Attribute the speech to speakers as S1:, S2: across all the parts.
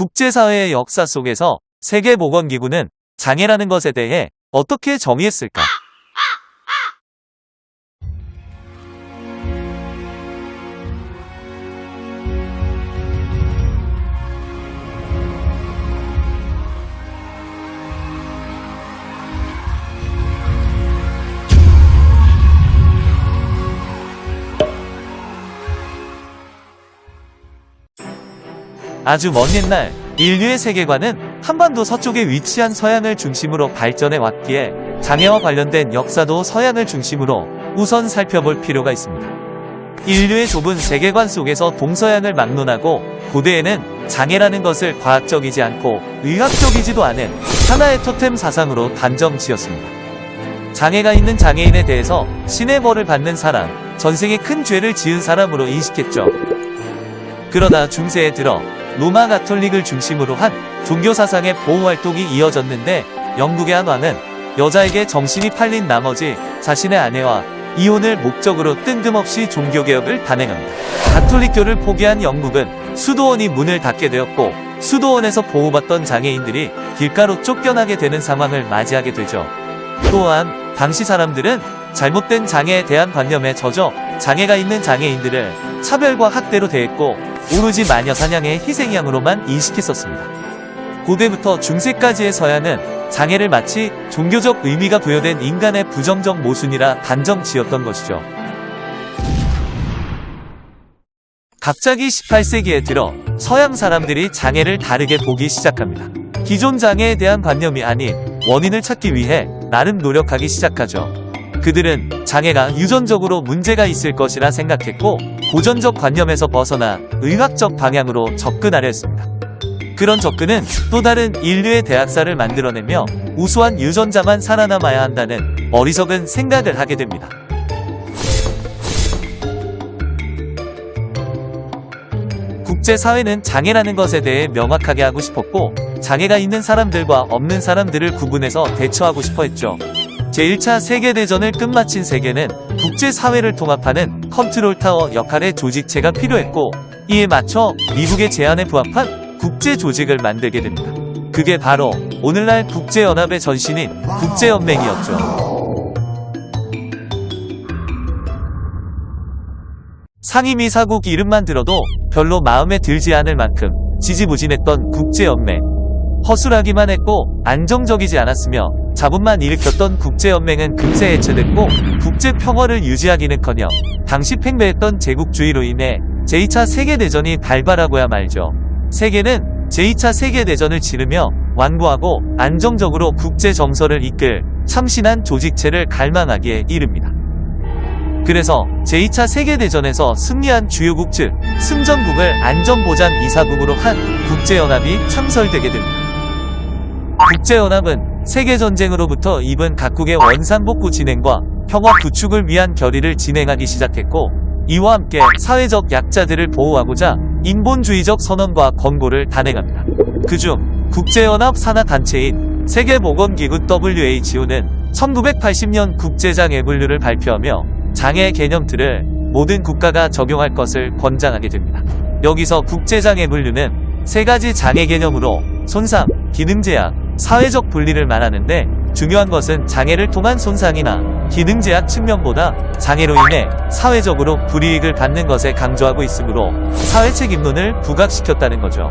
S1: 국제사회의 역사 속에서 세계보건기구는 장애라는 것에 대해 어떻게 정의했을까? 아주 먼 옛날 인류의 세계관은 한반도 서쪽에 위치한 서양을 중심으로 발전해 왔기에 장애와 관련된 역사도 서양을 중심으로 우선 살펴볼 필요가 있습니다. 인류의 좁은 세계관 속에서 동서양을 막론하고 고대에는 장애라는 것을 과학적이지 않고 의학적이지도 않은 하나의 토템 사상으로 단정 지었습니다. 장애가 있는 장애인에 대해서 신의 벌을 받는 사람, 전생에 큰 죄를 지은 사람으로 인식했죠. 그러다 중세에 들어 로마 가톨릭을 중심으로 한 종교 사상의 보호 활동이 이어졌는데 영국의 한 왕은 여자에게 정신이 팔린 나머지 자신의 아내와 이혼을 목적으로 뜬금없이 종교개혁을 단행합니다. 가톨릭교를 포기한 영국은 수도원이 문을 닫게 되었고 수도원에서 보호받던 장애인들이 길가로 쫓겨나게 되는 상황을 맞이하게 되죠. 또한 당시 사람들은 잘못된 장애에 대한 관념에 젖어 장애가 있는 장애인들을 차별과 학대로 대했고 오로지 마녀 사냥의 희생양으로만 인식했었습니다. 고대부터 중세까지의 서양은 장애를 마치 종교적 의미가 부여된 인간의 부정적 모순이라 단정 지었던 것이죠. 갑자기 18세기에 들어 서양 사람들이 장애를 다르게 보기 시작합니다. 기존 장애에 대한 관념이 아닌 원인을 찾기 위해 나름 노력하기 시작하죠. 그들은 장애가 유전적으로 문제가 있을 것이라 생각했고 고전적 관념에서 벗어나 의학적 방향으로 접근하려 했습니다. 그런 접근은 또 다른 인류의 대학사를 만들어내며 우수한 유전자만 살아남아야 한다는 어리석은 생각을 하게 됩니다. 국제사회는 장애라는 것에 대해 명확하게 하고 싶었고 장애가 있는 사람들과 없는 사람들을 구분해서 대처하고 싶어 했죠. 제1차 세계대전을 끝마친 세계는 국제사회를 통합하는 컨트롤타워 역할의 조직체가 필요했고 이에 맞춰 미국의 제안에 부합한 국제조직을 만들게 됩니다. 그게 바로 오늘날 국제연합의 전신인 국제연맹이었죠. 상임이사국 이름만 들어도 별로 마음에 들지 않을 만큼 지지부진했던 국제연맹. 허술하기만 했고 안정적이지 않았으며 자본만 일으켰던 국제연맹은 금세 해체됐고 국제평화를 유지하기는커녕 당시 팽배했던 제국주의로 인해 제2차 세계대전이 발발하고야 말죠. 세계는 제2차 세계대전을 치르며 완고하고 안정적으로 국제정서를 이끌 참신한 조직체를 갈망하기에 이릅니다. 그래서 제2차 세계대전에서 승리한 주요국 즉 승전국을 안전보장 이사국으로 한 국제연합이 창설되게 됩니다. 국제연합은 세계전쟁으로부터 입은 각국의 원산복구 진행과 평화 구축을 위한 결의를 진행하기 시작했고 이와 함께 사회적 약자들을 보호하고자 인본주의적 선언과 권고를 단행합니다. 그중 국제연합 산하단체인 세계보건기구 WHO는 1980년 국제장애 분류를 발표하며 장애 개념들을 모든 국가가 적용할 것을 권장하게 됩니다. 여기서 국제장애 분류는 세 가지 장애 개념으로 손상, 기능제약, 사회적 분리를 말하는데 중요한 것은 장애를 통한 손상이나 기능 제약 측면보다 장애로 인해 사회적으로 불이익을 받는 것에 강조하고 있으므로 사회책임론을 부각시켰다는 거죠.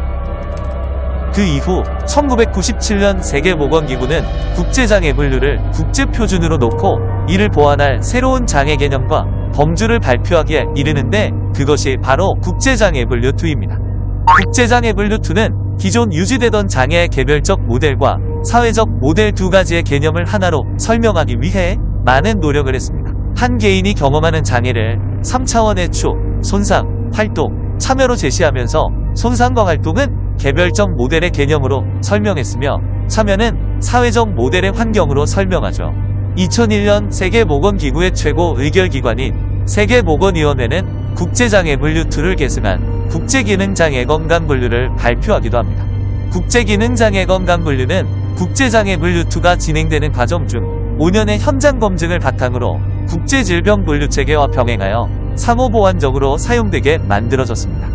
S1: 그 이후 1997년 세계보건기구는 국제장애 분류를 국제표준으로 놓고 이를 보완할 새로운 장애 개념과 범주를 발표하기에 이르는데 그것이 바로 국제장애 분류 2입니다. 국제장애 분류 2는 기존 유지되던 장애의 개별적 모델과 사회적 모델 두 가지의 개념을 하나로 설명하기 위해 많은 노력을 했습니다. 한 개인이 경험하는 장애를 3차원의 축, 손상, 활동, 참여로 제시하면서 손상과 활동은 개별적 모델의 개념으로 설명했으며 참여는 사회적 모델의 환경으로 설명하죠. 2001년 세계보건기구의 최고 의결기관인 세계보건위원회는 국제장애 분류 2를 계승한 국제기능장애 건강 분류를 발표하기도 합니다. 국제기능장애 건강 분류는 국제장애 분류2가 진행되는 과정 중 5년의 현장 검증을 바탕으로 국제질병 분류체계와 병행하여 상호보완적으로 사용되게 만들어졌습니다.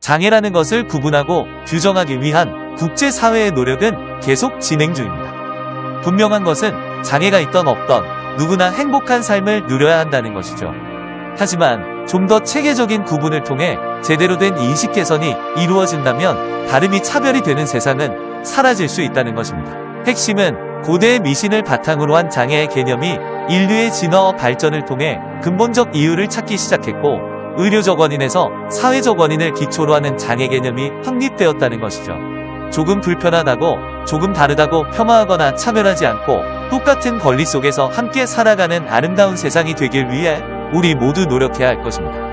S1: 장애라는 것을 구분하고 규정하기 위한 국제사회의 노력은 계속 진행 중입니다. 분명한 것은 장애가 있던 없던 누구나 행복한 삶을 누려야 한다는 것이죠. 하지만 좀 더 체계적인 구분을 통해 제대로 된 인식 개선이 이루어진다면 다름이 차별이 되는 세상은 사라질 수 있다는 것입니다. 핵심은 고대의 미신을 바탕으로 한 장애의 개념이 인류의 진화와 발전을 통해 근본적 이유를 찾기 시작했고 의료적 원인에서 사회적 원인을 기초로 하는 장애 개념이 확립되었다는 것이죠. 조금 불편하다고 조금 다르다고 폄하하거나 차별하지 않고 똑같은 권리 속에서 함께 살아가는 아름다운 세상이 되길 위해 우리 모두 노력해야 할 것입니다.